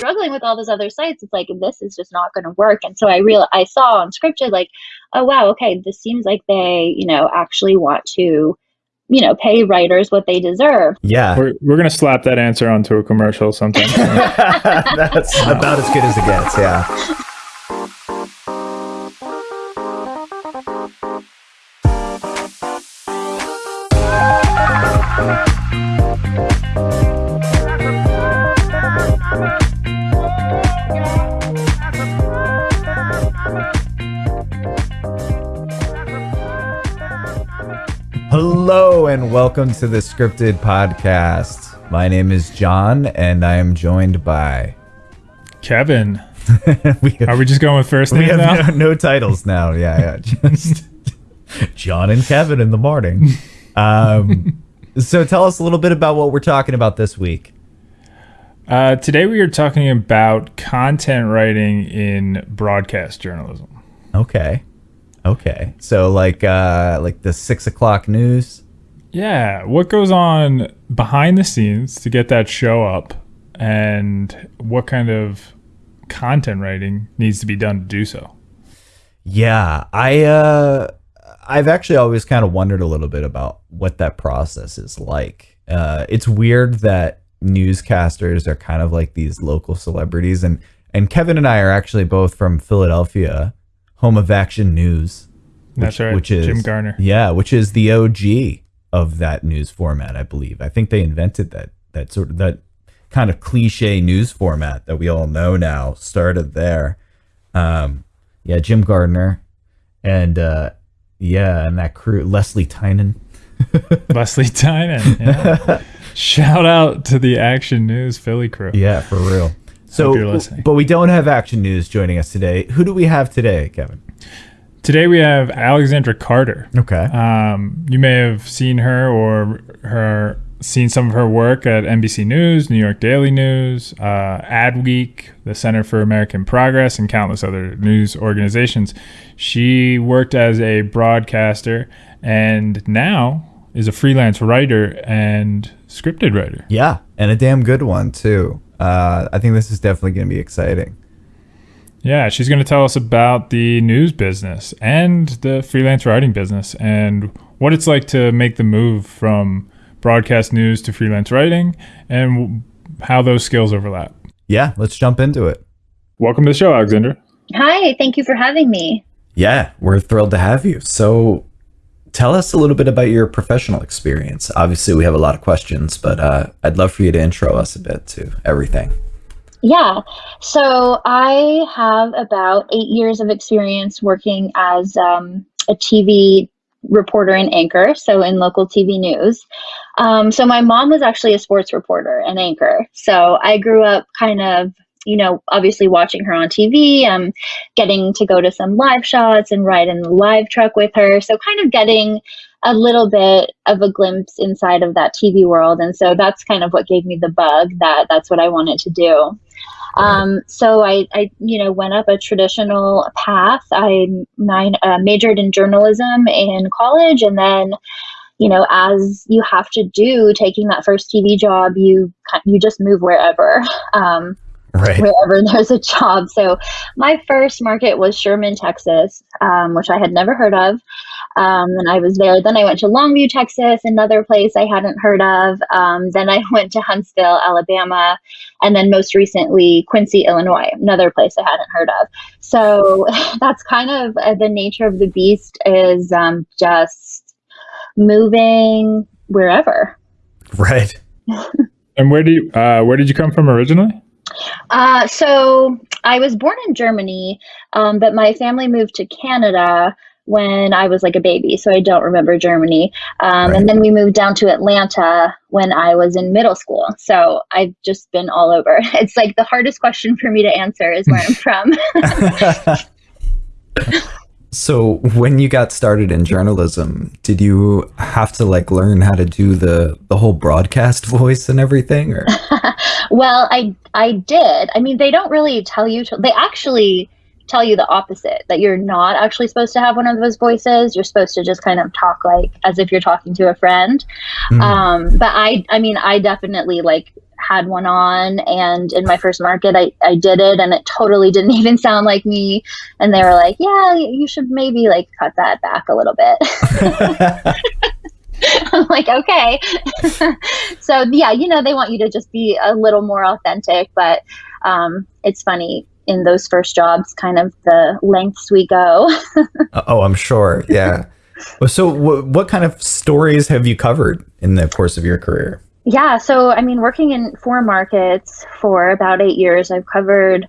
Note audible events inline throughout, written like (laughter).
struggling with all those other sites, it's like this is just not going to work. And so I real I saw on scripted like, oh wow, okay, this seems like they you know actually want to you know pay writers what they deserve. Yeah, we're we're gonna slap that answer onto a commercial sometime. (laughs) That's about as good as it gets. Yeah. Welcome to the scripted podcast. My name is John and I am joined by Kevin. (laughs) we have, Are we just going with first names now? No, no, titles now. Yeah, yeah. (laughs) Just John and Kevin in the morning. Um, so tell us a little bit about what we're talking about this week. Uh, today we are talking about content writing in broadcast journalism. Okay. Okay. So like uh like the six o'clock news. Yeah. What goes on behind the scenes to get that show up and what kind of content writing needs to be done to do so? Yeah. I uh I've actually always kind of wondered a little bit about what that process is like. Uh it's weird that newscasters are kind of like these local celebrities and and Kevin and I are actually both from Philadelphia home of Action News. Which, That's right. Which is Jim Gardner. Yeah, which is the OG of that news format, I believe. I think they invented that that sort of that kind of cliche news format that we all know now started there. Um, yeah, Jim Gardner, and uh, yeah, and that crew, Cecily Tynan. (laughs) Cecily Tynan. Yeah. Shout out to the Action News Philly crew. Yeah, for real. So, but we don't have action news joining us today. Who do we have today, Kevin? Today we have Alexandra Carter. Okay. Um, you may have seen her or her seen some of her work at NBC News, New York Daily News, uh, Adweek, the Center for American Progress, and countless other news organizations. She worked as a broadcaster and now is a freelance writer and scripted writer. Yeah, and a damn good one too uh, I think this is definitely going to be exciting. Yeah, she's going to tell us about the news business and the freelance writing business and what it's like to make the move from broadcast news to freelance writing and how those skills overlap. Yeah, let's jump into it. Welcome to the show, Alexandra. Hi, thank you for having me. Yeah, we're thrilled to have you. So, tell us a little bit about your professional experience. Obviously, we have a lot of questions, but uh, I'd love for you to intro us a bit to everything. Yeah. So I have about eight years of experience working as um, a TV reporter and anchor, so in local TV news. Um, so my mom was actually a sports reporter and anchor. So I grew up kind of you know, obviously watching her on TV, um, getting to go to some live shots and ride in the live truck with her. So kind of getting a little bit of a glimpse inside of that TV world. And so that's kind of what gave me the bug that that's what I wanted to do. Um, so I, I, you know, went up a traditional path. I mine, uh, majored in journalism in college and then you know, as you have to do taking that first TV job, you you just move wherever. (laughs) Um, right. wherever (laughs) there's a job. So my first market was Sherman, Texas, um, which I had never heard of. Um, and I was there. Then I went to Longview, Texas, another place I hadn't heard of. Um, then I (laughs) went to Huntsville, Alabama, and then most recently Quincy, Illinois, another place I hadn't heard of. So (laughs) that's kind of uh, the nature of the beast is um, just moving wherever. Right. and where do you uh, where did you come from originally? Uh, so I was born in Germany, um, but my family moved to Canada when I was like a baby, so I don't remember Germany. Um, right. And then we moved down to Atlanta when I was in middle school. So I've just been all over. (laughs) It's like the hardest question for me to answer is where I'm from. (laughs) (laughs) So when you got started in journalism, did you have to like learn how to do the the whole broadcast voice and everything or (laughs) Well, I I did. I mean, they don't really tell you to they actually tell you the opposite that you're not actually supposed to have one of those voices. You're supposed to just kind of talk like as if you're talking to a friend. Mhm. Um, but I, I mean, I definitely like had one on and in my first market I, I did it and it totally didn't (laughs) even sound like me and they were like yeah you should maybe like cut that back a little bit (laughs) (laughs) i'm like okay so yeah you know they want you to just be a little more authentic but um, it's funny in those first jobs kind of the lengths we go (laughs) uh, oh, I'm sure. Yeah. So, wh- what kind of stories have you covered in the course of your career? Yeah, so I mean, working in four markets for about eight years, I've covered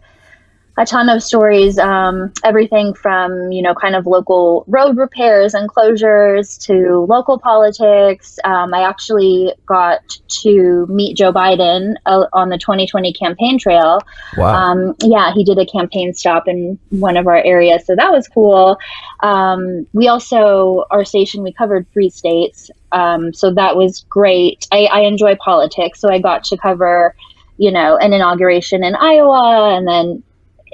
a ton of stories. Um, everything from you know, kind of local road repairs and closures to local politics. Um, I actually got to meet Joe Biden uh, on the 2020 campaign trail. Wow. Um, yeah, he did a campaign stop in one of our areas, so that was cool. Um, we also, our station, we covered three states, um, so that was great. I, I enjoy politics, so I got to cover, you know, an inauguration in Iowa, and then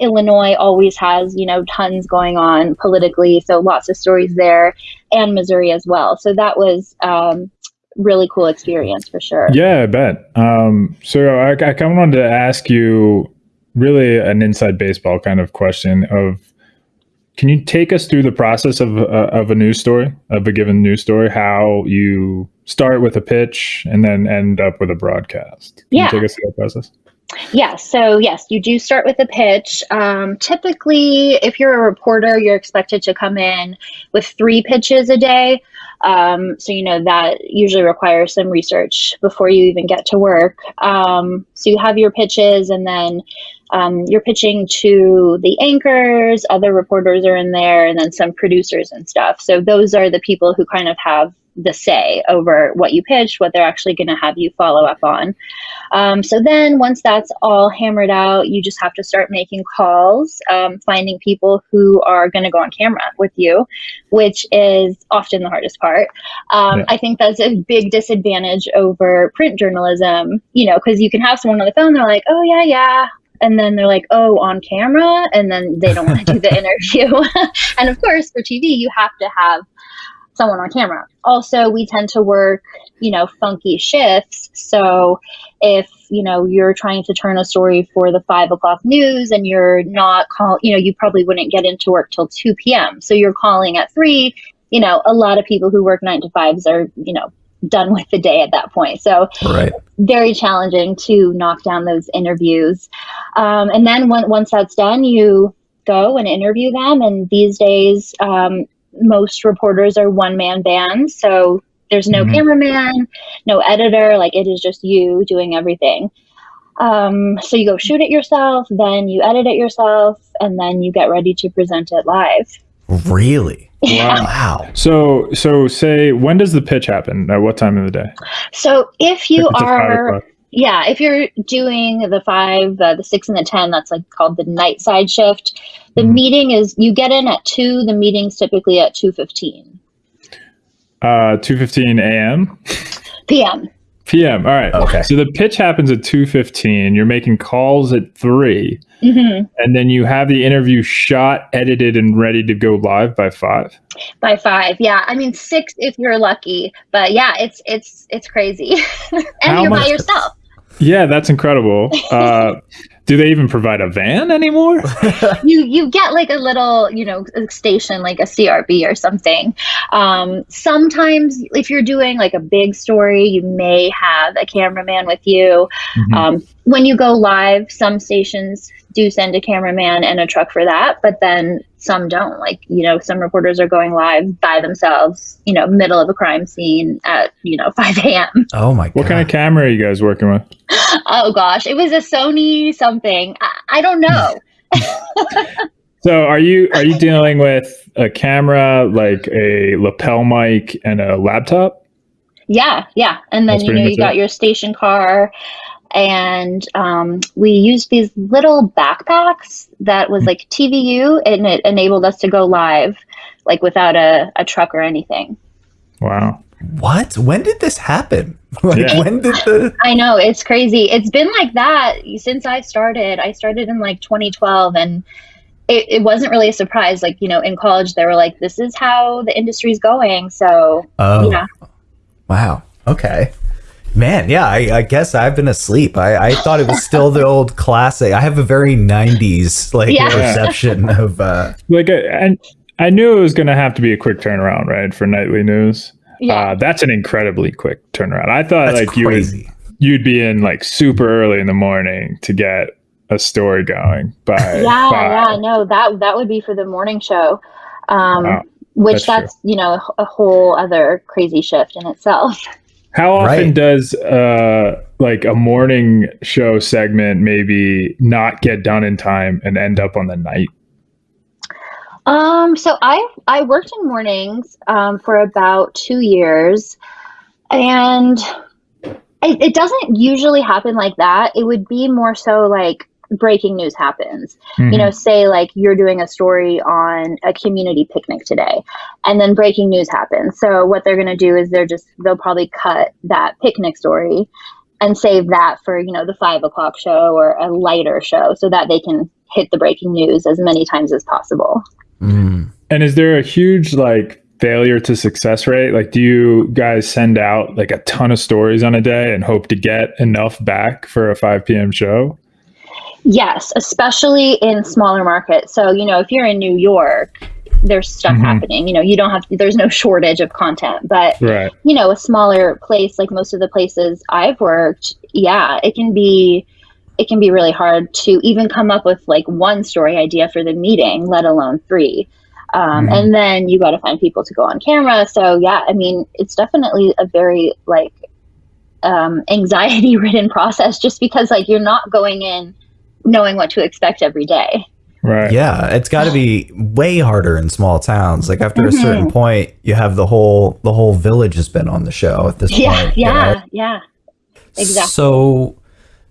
Illinois always has, you know, tons going on politically, so lots of stories there, and Missouri as well. So that was um, really cool experience for sure. Yeah, I bet. Um, so I, I kind of wanted to ask you really an inside baseball kind of question of can you take us through the process of, uh, of a news story, of a given news story, how you start with a pitch and then end up with a broadcast? Can Yeah. you take us through that process? Yeah, so yes, you do start with a pitch. Um, typically, if you're a reporter, you're expected to come in with three pitches a day. Um, so, you know, that usually requires some research before you even get to work. Um, so, you have your pitches, and then um, you're pitching to the anchors, other reporters are in there, and then some producers and stuff. So, those are the people who kind of have the say over what you pitch, what they're actually going to have you follow up on. Um, so then, once that's all hammered out, you just have to start making calls, um, finding people who are going to go on camera with you, which is often the hardest part. Um, Yeah. I think that's a big disadvantage over print journalism, you know, because you can have someone on the phone, they're like, oh, yeah, yeah. And then they're like, oh, on camera. And then they don't want to do the (laughs) interview. (laughs) and of course, for TV, you have to have someone on camera. Also, we tend to work, you know, funky shifts. So if, you know, you're trying to turn a story for the five o'clock news and you're not call, you know, you probably wouldn't get into work till 2 p.m. So you're calling at three, you know, a lot of people who work nine to fives are, you know, done with the day at that point. So right. very challenging to knock down those interviews. Um, and then when, once that's done, you go and interview them. And these days, um, most reporters are one man bands. So there's no Mhm. cameraman, no editor. Like it is just you doing everything. Um, so you go shoot it yourself, then you edit it yourself, and then you get ready to present it live. Really? (laughs) Wow. Wow. So, so say, when does the pitch happen? At what time of the day? So if you If it's at five are o'clock. Yeah, if you're doing the five, uh, the six, and the ten, that's like called the night side shift. The Mhm. meeting is you get in at two. The meeting's typically at two fifteen Uh, 2.15 a.m.? p.m. p.m. All right. Okay. So the pitch happens at 2.15. You're making calls at 3. hmm And then you have the interview shot, edited, and ready to go live by 5. By five, yeah. I mean six if you're lucky, but yeah, it's it's it's crazy, (laughs) and How you're by yourself. Yeah, that's incredible. (laughs) Uh, do they even provide a van anymore? (laughs) (laughs) you you get like a little you know station like a crb or something um, sometimes if you're doing like a big story you may have a cameraman with you Mhm. um, when you go live some stations do send a cameraman and a truck for that but then some don't like you know some reporters are going live by themselves you know middle of a crime scene at you know (laughs) 5 a.m Oh my god. What kind of camera are you guys working with? oh gosh it was a sony something i, I don't know (laughs) (laughs) So are you are you dealing with a camera, like a lapel mic, and a laptop? Yeah, yeah. And then That's you know you got it. your station car and um, we used these little backpacks that was like TVU and it enabled us to go live like without a, a truck or anything. Wow. What? When did this happen? (laughs) Like Yeah. when did the I know it's crazy. It's been like that since I started. I started in like 2012 and it, it wasn't really a surprise. Like, you know, in college, they were like, this is how the industry's going. So, Oh, yeah. wow. Okay. Man, yeah, I, I guess I've been asleep. I, I thought it was still the old classic. I have a very 90s like Yeah. perception of uh Like, I, I, I knew it was going to have to be a quick turnaround, right, for nightly news. Yeah. Uh, that's an incredibly quick turnaround. I thought that's like you would you'd be in like super early in the morning to get a story going by (laughs) yeah, five. yeah, no, that that would be for the morning show. Um, Wow. which That's that's, you know, a whole other crazy shift in itself. How often Right. does uh like a morning show segment maybe not get done in time and end up on the night? Um, so I I worked in mornings um, for about two years, and it, it doesn't usually happen like that. It would be more so like breaking news happens. Mm-hmm. You know, say like you're doing a story on a community picnic today, and then breaking news happens. So what they're going to do is they're just they'll probably cut that picnic story and save that for you know the five o'clock show or a lighter show, so that they can hit the breaking news as many times as possible. Mm. And is there a huge like failure to success rate? Like, do you guys send out like a ton of stories on a day and hope to get enough back for a 5 p.m. show? Yes, especially in smaller markets. So, you know, if you're in New York, there's stuff Mhm. happening. You know, you don't have, there's no shortage of content. But, Right. you know, a smaller place like most of the places I've worked, yeah, it can be. It can be really hard to even come up with like one story idea for the meeting, let alone three. Um, Mhm. And then you got to find people to go on camera. So yeah, I mean, it's definitely a very like um, anxiety ridden (laughs) process, just because like you're not going in knowing what to expect every day. Right. Yeah, it's got to be way harder in small towns. Like after a Mhm. certain point, you have the whole the whole village has been on the show at this Yeah, point. you know? yeah, yeah. Exactly. So,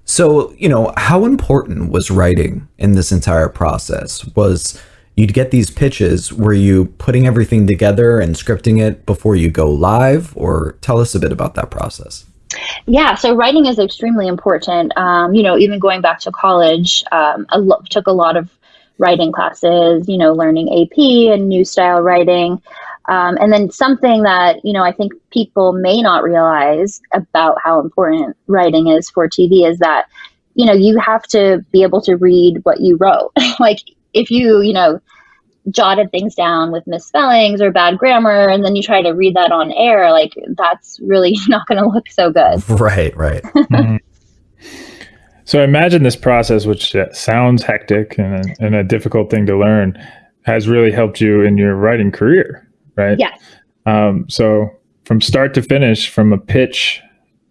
so you know, how important was writing in this entire process? Was you'd get these pitches? Were you putting everything together and scripting it before you go live, or tell us a bit about that process? Yeah, so writing is extremely important. Um, you know, even going back to college, um, I lo- took a lot of writing classes. You know, learning AP and new style writing, um, and then something that you know I think people may not realize about how important writing is for TV is that you know you have to be able to read what you wrote. (laughs) like if you you know jotted things down with misspellings or bad grammar and then you try to read that on air like that's really (laughs) not going to look so good Right, right. (laughs) (laughs) Mhm. So I imagine this process, which uh, sounds hectic and a, and a difficult thing to learn, has really helped you in your writing career, right? Yes. Um, so from start to finish, from a pitch,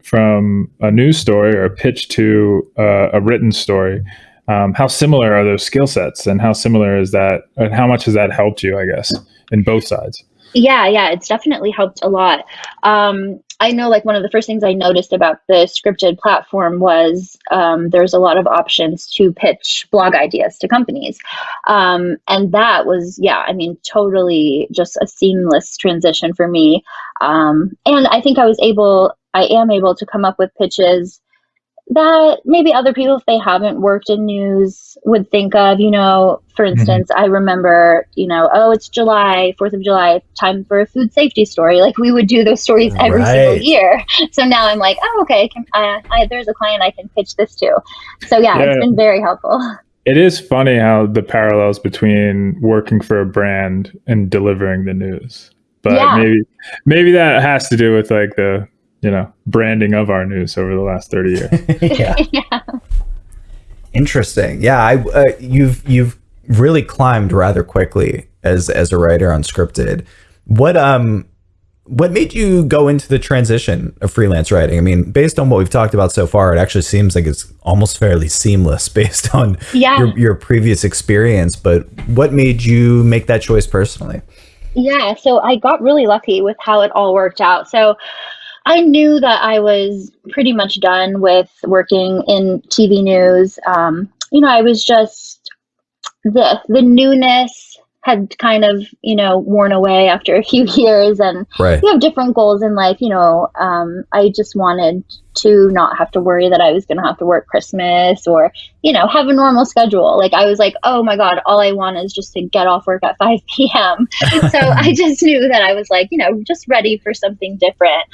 from a news story or a pitch to uh, a written story, um, how similar are those skill sets, and how similar is that, and how much has that helped you? I guess in both sides. Yeah, yeah, it's definitely helped a lot. Um, I know, like, one of the first things I noticed about the scripted platform was um, there's a lot of options to pitch blog ideas to companies. Um, and that was, yeah, I mean, totally just a seamless transition for me. Um, and I think I was able, I am able to come up with pitches that maybe other people, if they haven't worked in news, would think of. You know, for mm-hmm. instance, I remember, you know, oh, it's July, 4th of July, time for a food safety story. Like we would do those stories every single year. (laughs) So now I'm like, oh, okay, I can, I, there's a client I can pitch this to. So yeah, Yeah. it's been very helpful. (laughs) It is funny how the parallels between working for a brand and delivering the news. But Yeah. maybe maybe that has to do with like the you know branding of our news over the last 30 years. (laughs) yeah. (laughs) yeah. Interesting. Yeah, I uh, you've you've really climbed rather quickly as as a writer on scripted. What um what made you go into the transition of freelance writing? I mean, based on what we've talked about so far, it actually seems like it's almost fairly seamless (laughs) based on Yeah. your your previous experience, but what made you make that choice personally? Yeah, so I got really lucky with how it all worked out. So I knew that I was pretty much done with working in TV news. Um, you know, I was just the the newness had kind of, you know, worn away after a few (laughs) years and Right. you have different goals in life. You know, um, I just wanted to not have to worry that I was going to have to work Christmas or, you know, have a normal schedule. Like I was like, oh my God, all I want is just to get off work at (laughs) 5 p.m. (laughs) so I just knew that I was like, you know, just ready for something different.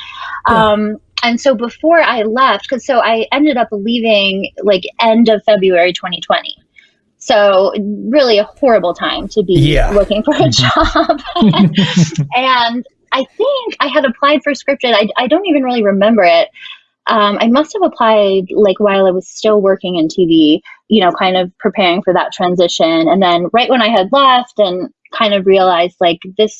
Yeah. Um, and so before I left, because so I ended up leaving like end of February 2020. So really a horrible time to be Yeah. looking for a job. (laughs) and I think I had applied for scripted. I, I don't even really remember it. Um, I must have applied like while I was still working in TV, you know, kind of preparing for that transition. And then right when I had left and kind of realized like this,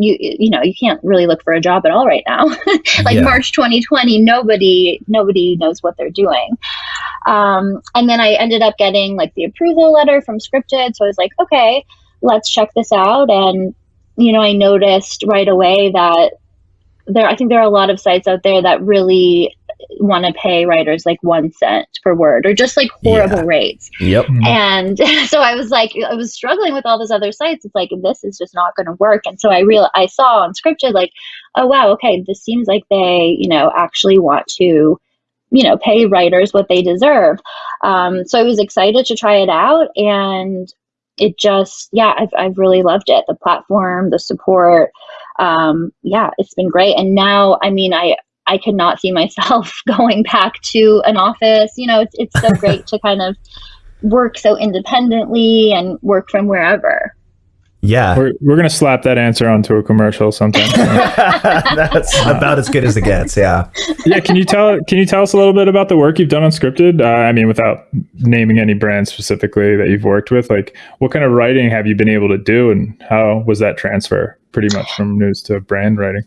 you you know, you can't really look for a job at all right now. (laughs) like Yeah. March 2020, nobody nobody knows what they're doing. Um, and then I ended up getting like the approval letter from Scripted. So I was like, okay, let's check this out. And, you know, I noticed right away that there, I think there are a lot of sites out there that really want to pay writers like one cent per word or just like horrible Yeah. rates. Yep. And (laughs) so I was like, I was struggling with all those other sites. It's like, this is just not going to work. And so I real I saw on Scripted, like, oh, wow, okay, this seems like they, you know, actually want to, you know, pay writers what they deserve. Um, so I was excited to try it out. And it just, yeah, I've, I've really loved it. The platform, the support. Um, yeah, it's been great. And now, I mean, I, I could not see myself (laughs) going back to an office. You know, it's, it's so (laughs) great to kind of work so independently and work from wherever. Yeah. We're, we're gonna slap that answer onto a commercial sometime. (laughs) That's about as good as it gets. Yeah. yeah, can you tell can you tell us a little bit about the work you've done on scripted? Uh, I mean, without naming any brands specifically that you've worked with, like what kind of writing have you been able to do, and how was that transfer pretty much from news to brand writing?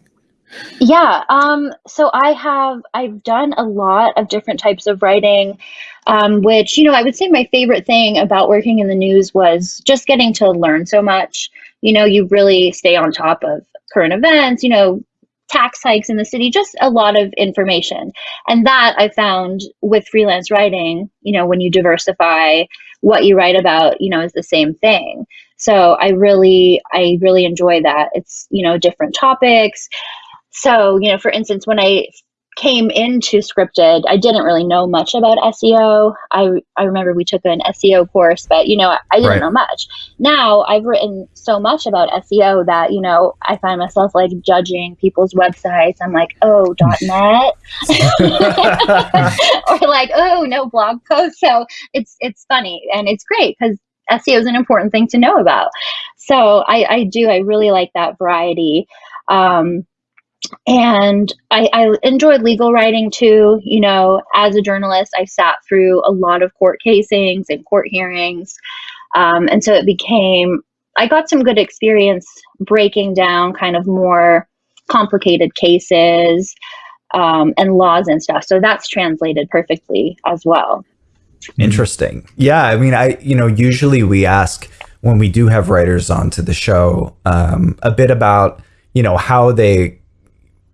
Yeah. Um, so I have I've done a lot of different types of writing, um, which you know I would say my favorite thing about working in the news was just getting to learn so much. You know, you really stay on top of current events. You know, tax hikes in the city, just a lot of information. And that I found with freelance writing. You know, when you diversify what you write about, you know, is the same thing. So I really I really enjoy that. It's you know different topics so you know for instance when i came into scripted i didn't really know much about seo i i remember we took an seo course but you know i didn't Right. know much. Now i've written so much about seo that you know i find myself like judging people's websites. I'm like oh (laughs) net? (laughs) (laughs) Or like oh no blog post. So it's it's funny and it's great because seo is an important thing to know about. So i i do i really like that variety. Um and I, I enjoyed legal writing too. You know, as a journalist, I sat through a lot of court casings and court hearings. Um, and so it became, I got some good experience breaking down kind of more complicated cases um, and laws and stuff. So that's translated perfectly as well. Interesting. Yeah, I mean, I you know usually we ask when we do have writers onto the show um, a bit about you know how they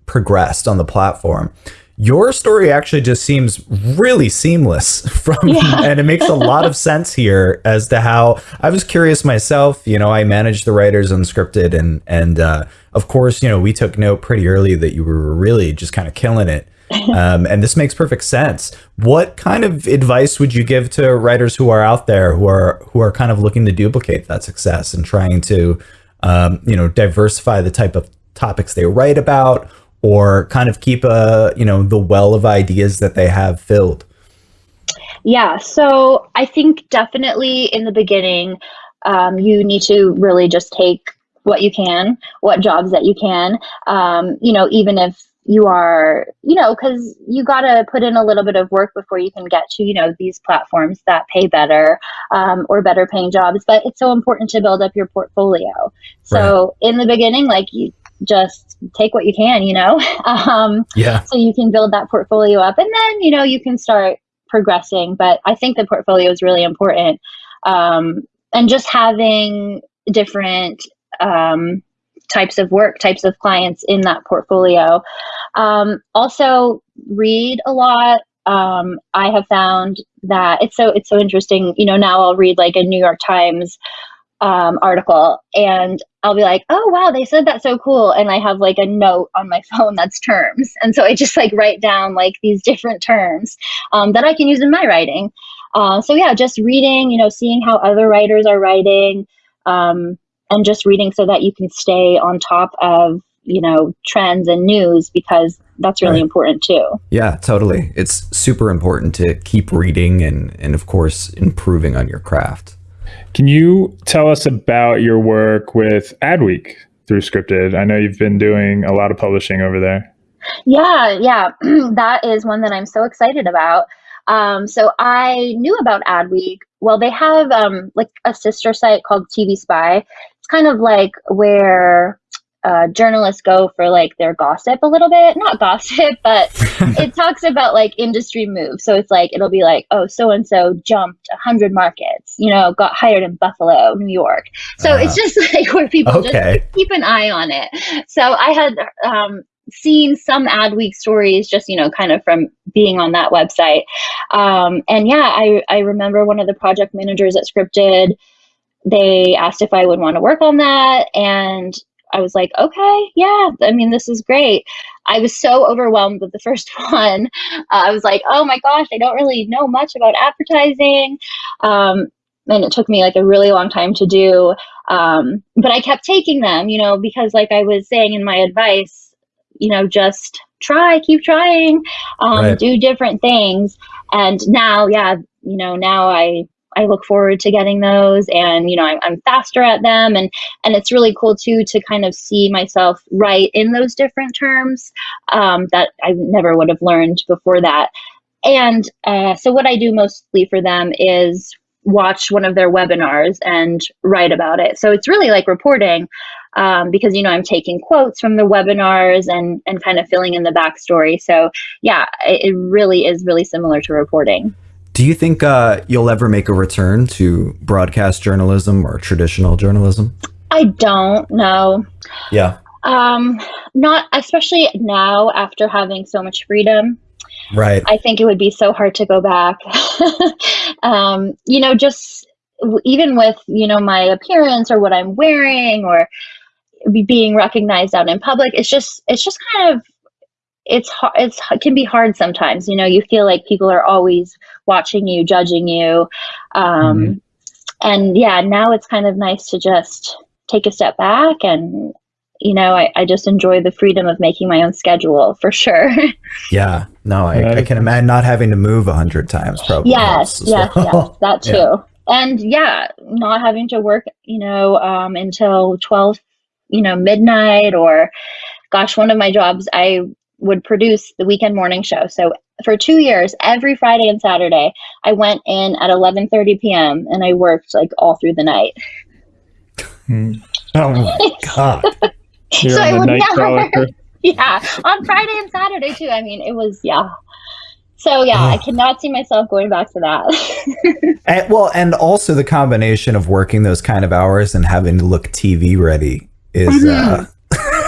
progressed on the platform. Your story actually just seems really seamless (laughs) from, Yeah. and it makes a lot of sense here as to how I was curious myself. You know, I managed the writers on scripted, and and uh, of course, you know, we took note pretty early that you were really just kind of killing it (laughs) um, and this makes perfect sense. What kind of advice would you give to writers who are out there who are who are kind of looking to duplicate that success and trying to, um, you know, diversify the type of topics they write about, or kind of keep a you know the well of ideas that they have filled? Yeah, so I think definitely in the beginning, um, you need to really just take what you can, what jobs that you can. Um, you know, even if you are, you know, because you got to put in a little bit of work before you can get to, you know, these platforms that pay better um, or better paying jobs. But it's so important to build up your portfolio. So in the beginning, like you just take what you can, you know, (laughs) um, Yeah, so you can build that portfolio up and then you know you can start progressing. But i think the portfolio is really important. Um, and just having different um, types of work types of clients in that portfolio. Um, also read a lot. Um, i have found that it's so it's so interesting. You know now i'll read like a new york times um, article and I'll be like, oh wow, they said that so cool. And I have like a note on my (laughs) phone that's terms. And so I just like write down like these different terms um, that I can use in my writing. Uh, so yeah, just reading, you know, seeing how other writers are writing, um, and just reading so that you can stay on top of you know trends and news because that's really right. important too. Yeah, totally. It's super important to keep reading and and of course improving on your craft. Can you tell us about your work with Adweek through Scripted? I know you've been doing a lot of publishing over there. Yeah, yeah, (clears throat) that is one that I'm so excited about. Um, so I knew about Adweek. Well, they have um, like a sister site called TV Spy. It's kind of like where uh, journalists go for like their gossip a little bit. Not (laughs) gossip but (laughs) it talks about like industry moves. So it's like it'll be like oh so and so jumped a 100 markets you know got hired in buffalo new york. So uh, it's just (laughs) like where people okay. just keep an eye on it. So i had um, seen some Adweek stories just you know kind of from being on that website. Um, and yeah I, I remember one of the project managers at scripted they asked if i would want to work on that. And I was like, okay, yeah, I mean, this is great. I was so overwhelmed with the first (laughs) one. Uh, I was like, oh my gosh, I don't really know much about advertising. Um, and it took me like a really long time to do. Um, but I kept taking them, you know, because like I was saying in my advice, you know, just try, keep trying, um, right. do different things. And now, yeah, you know, now I I look forward to getting those and you know I'm, I'm faster at them. And and it's really cool too to kind of see myself write in those different terms um, that I never would have learned before that. And uh, so what I do mostly for them is watch one of their webinars and write about it. So it's really like reporting um, because you know I'm taking quotes from the webinars and and kind of filling in the backstory. So yeah it, it really is really similar to reporting do you think uh, you'll ever make a return to broadcast journalism or traditional journalism? I don't know. Yeah. Um, not especially now after having so much freedom. Right. I think it would be so hard to go back. (laughs) um, you know, just even with you know my appearance or what I'm wearing or being recognized out in public, it's just it's just kind of it's hard it's it can be hard sometimes you know you feel like people are always watching you judging you um, mm-hmm. and yeah now it's kind of nice to just take a step back and you know I, I just enjoy the freedom of making my own schedule for sure (laughs) yeah no I, I can imagine not having to move a hundred times probably yes yes well. yes (laughs) that too yeah. and yeah not having to work you know um, until 12 you know midnight or gosh one of my jobs i would produce the weekend morning show. So for two years, every Friday and Saturday, I went in at 11:30 p.m. and I worked like all through the night. Hmm. Oh my god! (laughs) so I would never. (laughs) Yeah, on Friday and Saturday too. I mean, it was yeah. So yeah, I cannot see myself going back to that. (laughs) and, well, and also the combination of working those kind of hours and having to look TV ready is mm-hmm. uh,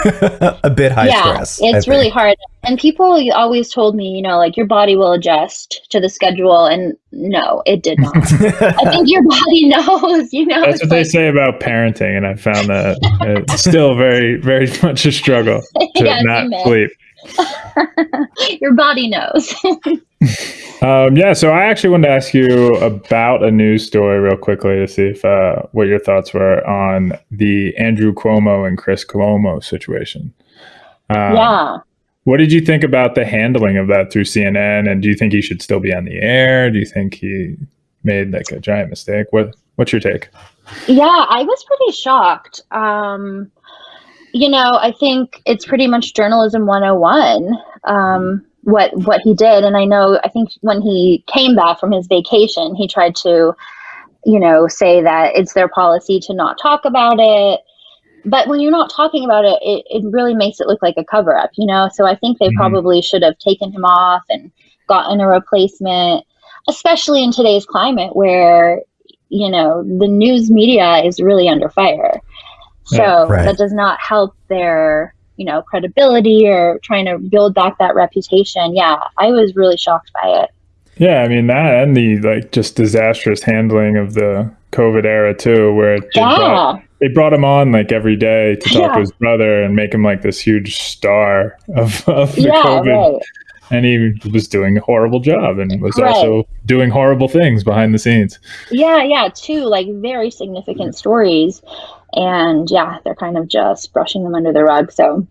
(laughs) a bit high yeah, stress. It's really hard. And people always told me, you know, like your body will adjust to the schedule. And no, it did not. I think your (laughs) body knows, you know. That's what like, they say about parenting. And I found that uh, it's still very, very (laughs) much a struggle to yes, not sleep. your body knows. Um, yeah, so I actually wanted to ask you about a news story real quickly to see if uh, what your thoughts were on the Andrew Cuomo and Chris Cuomo situation. Um, yeah. What did you think about the handling of that through CNN? And do you think he should still be on the air? Do you think he made like a giant mistake? What What's your take? Yeah, I was pretty shocked. Um, you know, I think it's pretty much journalism 101. Um, what what he did and i know i think when he came back from his vacation he tried to you know say that it's their policy to not talk about it but when you're not talking about it it, it really makes it look like a cover up you know so i think they mm-hmm. probably should have taken him off and gotten a replacement especially in today's climate where you know the news media is really under fire so right. that does not help their you know credibility or trying to build back that reputation yeah i was really shocked by it Yeah, I mean that and the like just disastrous handling of the COVID era too, where they Yeah. brought, they brought him on like every day to talk Yeah. to his brother and make him like this huge star of, (laughs) of the Yeah, COVID, right. and he was doing a horrible job and was Right. also doing horrible things behind the scenes. Yeah, yeah, two like very significant stories. And yeah, they're kind of just brushing them under the rug. So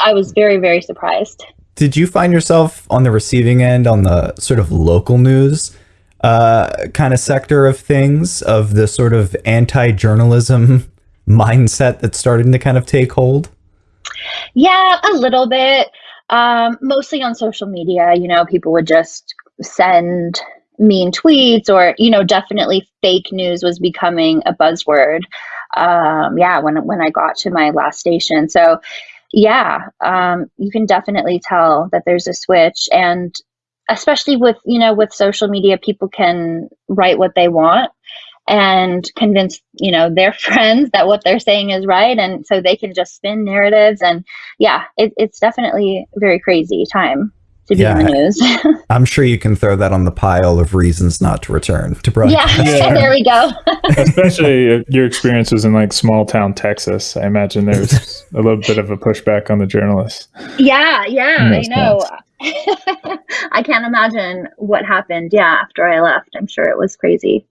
I was very, very surprised. Did you find yourself on the receiving end on the sort of local news uh, kind of sector of things, of the sort of anti journalism (laughs) mindset that's starting to kind of take hold? Yeah, a little bit. Um, mostly on social media, you know, people would just send mean tweets or, you know, definitely fake news was becoming a buzzword. Um, yeah, when when I got to my last station. So yeah, um, you can definitely tell that there's a switch and especially with, you know, with social media, people can write what they want and convince, you know, their (laughs) friends that what they're saying is right. And so they can just spin narratives and yeah, it, it's definitely very crazy time to be in Yeah. the news. (laughs) I'm sure you can throw that on the pile of reasons not to return to (laughs) broadcast. yeah, (laughs) Yeah. there we go. Especially if your experiences in like small town Texas. I imagine there's a little bit of a pushback on the journalists. yeah, yeah, I know. I can't imagine what happened. Yeah, after I left, I'm sure it was crazy.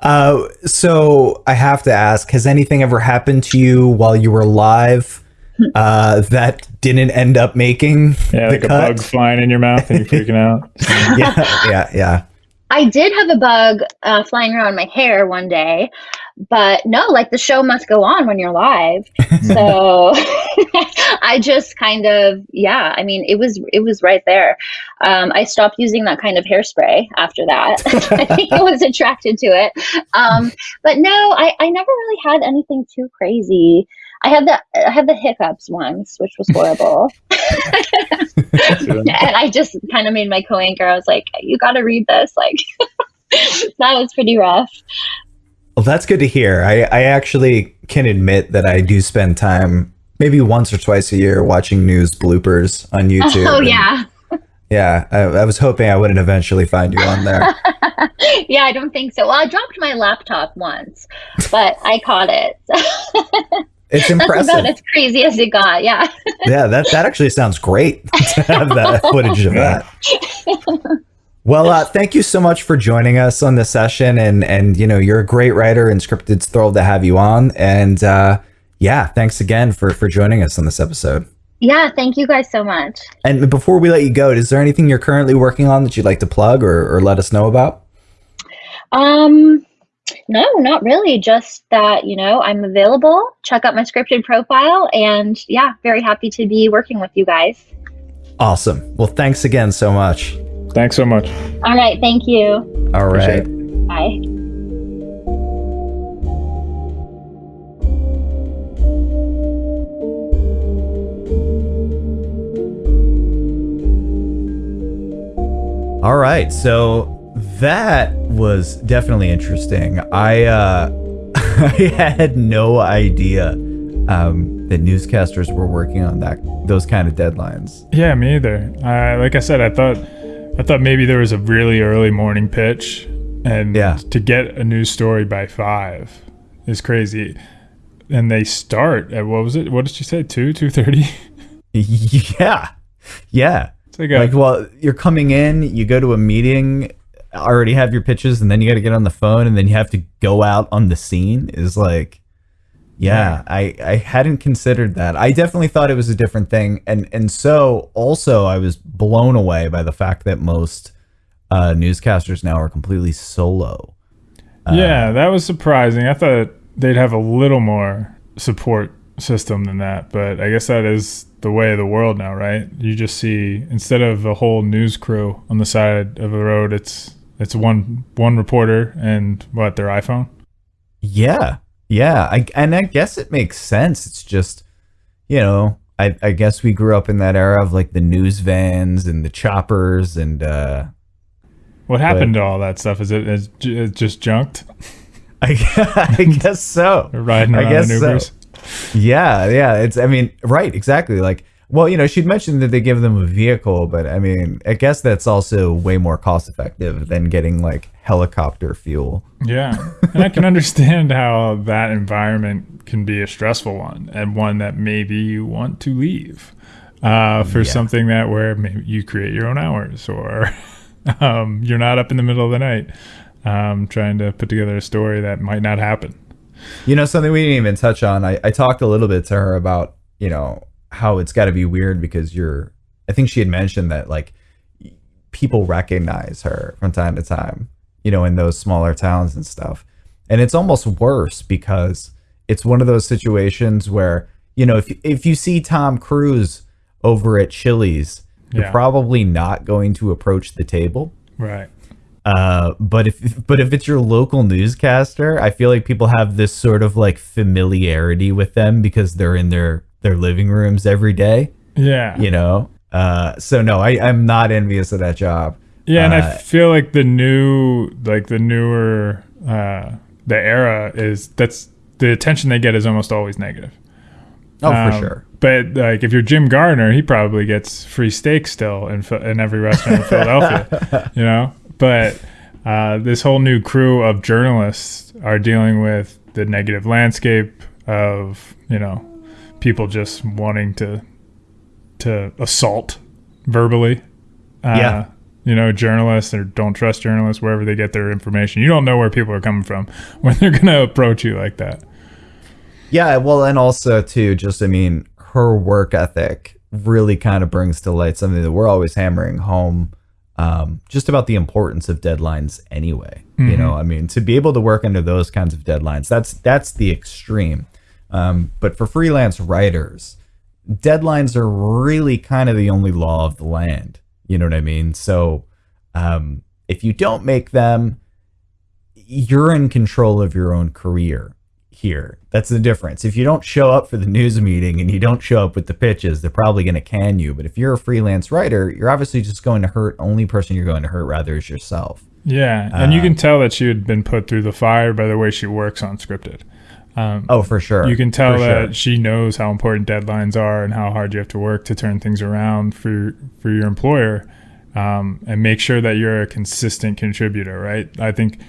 Uh, so I have to ask: Has anything ever happened to you while you were live (laughs) uh, that didn't end up making Yeah, the like a bug flying in your mouth and you're freaking out. (laughs) yeah, yeah, yeah. I did have a bug uh, flying around my hair one day, but no, like the show must go on when you're live. so (laughs) I just kind of, yeah, I mean, it was it was right there. Um, I stopped using that kind of hairspray after that. I think I was attracted to it. Um, but no, I, I never really had anything too crazy. I had the I had the hiccups once, which was horrible. (laughs) and I just kind of made my co-anchor. I was like, "You got to read this." Like (laughs) that was pretty rough. Well, that's good to hear. I, I actually can admit that I do spend time, maybe once or twice a year, watching news bloopers on (laughs) oh, YouTube. oh and- yeah, yeah. I, I was hoping I wouldn't eventually find you on there. yeah. I don't think so. Well, I dropped my laptop once, but I caught it. It's impressive. (laughs) That's about as crazy as it got. Yeah. (laughs) yeah, that that actually sounds great (laughs) to have that footage of that. Well, uh, thank you so much for joining us on this session, and and you know you're a great writer, and Scripted's thrilled to have you on, and uh, yeah, thanks again for for joining us on this episode. Yeah. Thank you guys so much. And before we let you go, is there anything you're currently working on that you'd like to plug or, or let us know about? Um, no, not really. Just that, you know, I'm available. Check out my scripted profile. And yeah, very happy to be working with you guys. Awesome. Well, thanks again so much. Thanks so much. All right. Thank you. All Appreciate right. Bye. All right. So that was definitely interesting. I uh (laughs) I had no idea um that newscasters were working on that those kind of deadlines. Yeah, me either. Uh, like I said, I thought I thought maybe there was a really early morning pitch, and Yeah. to get a news story by five is crazy. And they start at what was it? What did you say? Two, two thirty. (laughs) (laughs) yeah. Yeah. It's like a Like, well, you're coming in, you go to a meeting, already have your pitches, and then you got to get on the phone, and then you have to go out on the scene. Is like, yeah, I I hadn't considered that. I definitely thought it was a different thing, and and so also I was blown away by the fact that most uh, newscasters now are completely solo. yeah, that was surprising. I thought they'd have a little more support system than that, but I guess that is the way of the world now, right? You just see instead of a whole news crew on the side of the road, it's it's one one reporter and what their iPhone. Yeah, yeah, I, and I guess it makes sense. It's just, you know, I, I guess we grew up in that era of like the news vans and the choppers and uh, What happened to all that stuff? Is it is j- just junked? (laughs) I, I guess so. (laughs) Riding I guess in so. Ubers. Yeah, yeah. It's I mean, right, exactly. Like Well, you know, she'd mentioned that they give them a vehicle, but I mean, I guess that's also way more cost effective than getting like helicopter fuel. Yeah. And I can understand how that environment can be a stressful one and one that maybe you want to leave uh, for Yeah. something that where maybe you create your own hours or (laughs) um, you're not up in the middle of the night um, trying to put together a story that might not happen. You know, something we didn't even touch on. I, I talked a little bit to her about, you know, how it's got to be weird because you're, I think she had mentioned that like people recognize her from time to time, you know, in those smaller towns and stuff. And it's almost worse because it's one of those situations where, you know, if, if you see Tom Cruise over at Chili's, you're Yeah. probably not going to approach the table. Right. Uh, but if but if it's your local newscaster, I feel like people have this sort of like familiarity with them because they're in their their living rooms every day, Yeah. you know. Uh, so no, I I'm not envious of that job. Yeah, and I Uh, feel like the new, like the newer, uh, the era is that's the attention they get is almost always negative. Oh, for Um, sure. But like, if you're Jim Gardner, he probably gets free steak still in in every restaurant in Philadelphia. (laughs) You know, but uh, this whole new crew of journalists are dealing with the negative landscape of you know people just wanting to to assault verbally. Uh, Yeah. You know, journalists or don't trust journalists wherever they get their information. You don't know where people are coming from (laughs) when they're going to approach you like that. Yeah, well, and also too, just I mean, her work ethic really kind of brings to light something that we're always hammering home, um, just about the importance of deadlines. Anyway, you know, I mean, to be able to work under those kinds of deadlines, that's that's the extreme. Um, but for freelance writers, deadlines are really kind of the only law of the land. You know what I mean? So, um, if you don't make them, you're in control of your own career here. That's the difference. If you don't show up for the news meeting and you don't show up with the pitches, they're probably going to can you. But if you're a freelance writer, you're obviously just going to hurt. Only person you're going to hurt rather is yourself. Yeah, and you Uh, can tell that she had been put through the fire by the way she works on scripted. Um, Oh, for sure. you can tell For that sure. she knows how important deadlines are and how hard you have to work to turn things around for for your employer, um, and make sure that you're a consistent contributor. Right? I think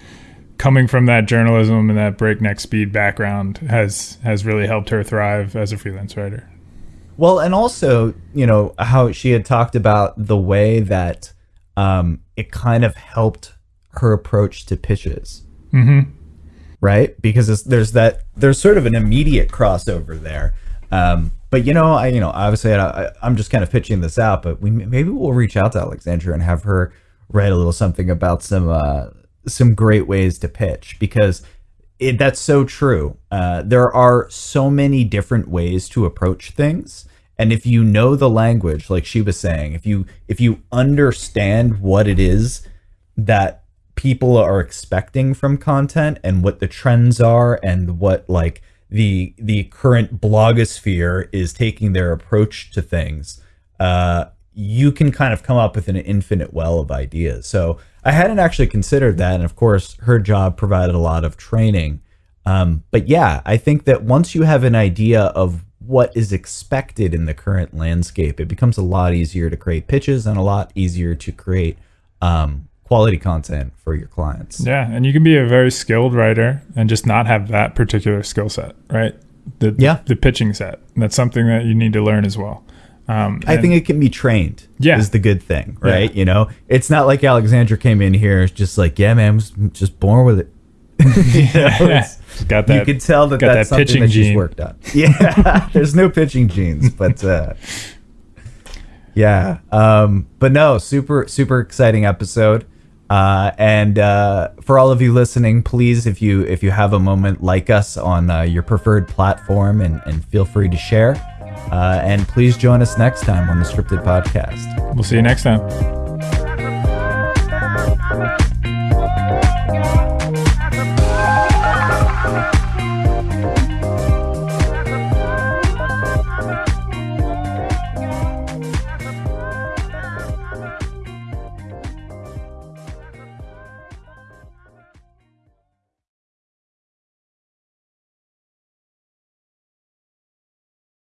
coming from that journalism and that breakneck speed background has has really helped her thrive as a freelance writer. Well, and also, you know, how she had talked about the way that um, it kind of helped her approach to pitches. Mm-hmm. Right? Because there's that there's sort of an immediate crossover there. Um, but you know, I you know obviously I, I'm just kind of pitching this out, but we maybe we'll reach out to Alexandra and have her write a little something about some uh, some great ways to pitch because it, that's so true. Uh, there are so many different ways to approach things. And if you know the language, like she was saying, if you if you understand what it is that people are expecting from content and what the trends are and what like the the current blogosphere is taking their approach to things uh you can kind of come up with an infinite well of ideas. So i hadn't actually considered that and of course her job provided a lot of training. Um but yeah i think that once you have an idea of what is expected in the current landscape it becomes a lot easier to create pitches and a lot easier to create um quality content for your clients. Yeah, and you can be a very skilled writer and just not have that particular skill set, right? The, Yeah. the pitching set. And that's something that you need to learn as well. Um, I and- think it can be trained. Yeah. is the good thing, Yeah. right? You know, it's not like Alexandra came in here just like, yeah, man, I was just born with it. (laughs) You know, (laughs) it's- got that. you could tell that that's that something pitching that she's gene. worked on. (laughs) Yeah, there's no pitching genes, but uh, yeah, um, but no, super super exciting episode. Uh, and uh, for all of you listening, please, if you if you have a moment, like us on uh, your preferred platform, and, and feel free to share. Uh, and please join us next time on the Scripted Podcast. we'll see you next time.